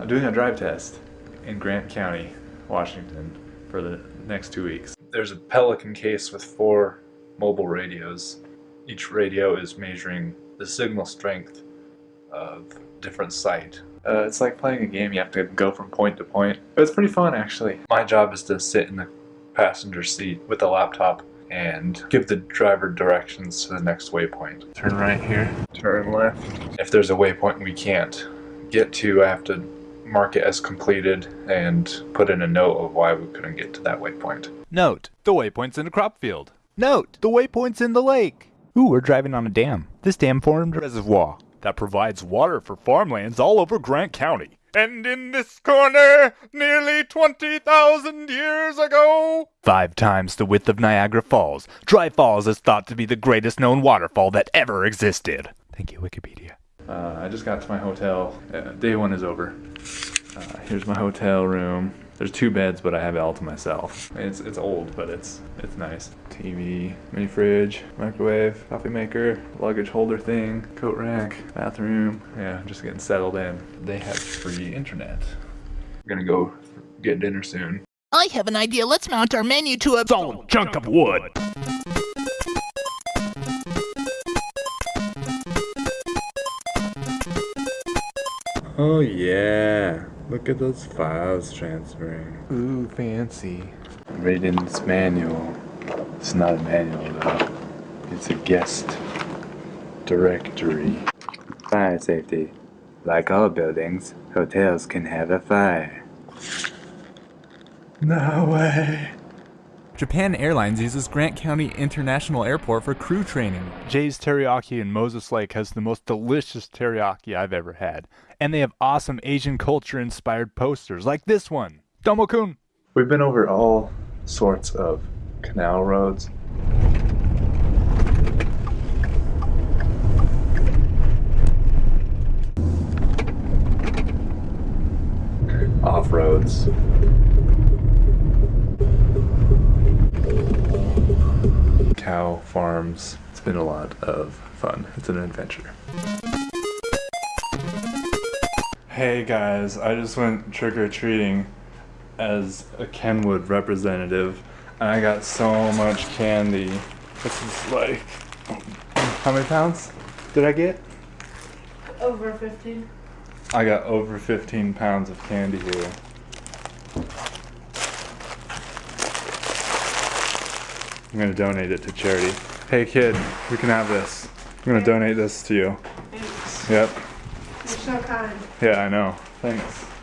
I'm doing a drive test in Grant County, Washington for the next two weeks. There's a Pelican case with four mobile radios. Each radio is measuring the signal strength of different site. Uh, it's like playing a game, you have to go from point to point. But it's pretty fun actually. My job is to sit in the passenger seat with a laptop and give the driver directions to the next waypoint. Turn right here, turn left. If there's a waypoint we can't get to, I have to mark it as completed and put in a note of why we couldn't get to that waypoint. Note, the waypoint's in a crop field. Note, the waypoint's in the lake. Ooh, we're driving on a dam. This dam formed a reservoir that provides water for farmlands all over Grant County. And in this corner, nearly 20,000 years ago, five times the width of Niagara Falls, Dry Falls is thought to be the greatest known waterfall that ever existed. Thank you, Wikipedia. Uh, I just got to my hotel. Uh, day one is over. Uh, here's my hotel room. There's two beds, but I have it all to myself. It's it's old, but it's it's nice. TV, mini fridge, microwave, coffee maker, luggage holder thing, coat rack, bathroom. Yeah, just getting settled in. They have free internet. We're gonna go get dinner soon. I have an idea. Let's mount our menu to a Solid chunk of wood. Oh yeah, look at those files transferring. Ooh, fancy. Reading this manual. It's not a manual though. It's a guest directory. Fire safety. Like all buildings, hotels can have a fire. No way. Japan Airlines uses Grant County International Airport for crew training. Jay's Teriyaki in Moses Lake has the most delicious teriyaki I've ever had. And they have awesome Asian culture inspired posters like this one. Domo-kun. We've been over all sorts of canal roads. Off roads. Cow farms. It's been a lot of fun. It's an adventure. Hey guys, I just went trick or treating as a Kenwood representative and I got so much candy. This is like, how many pounds did I get? Over 15. I got over 15 pounds of candy here. I'm gonna donate it to charity. Hey kid, you can have this. I'm gonna donate this to you. Thanks. Yep. You're so kind. Yeah, I know. Thanks.